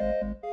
you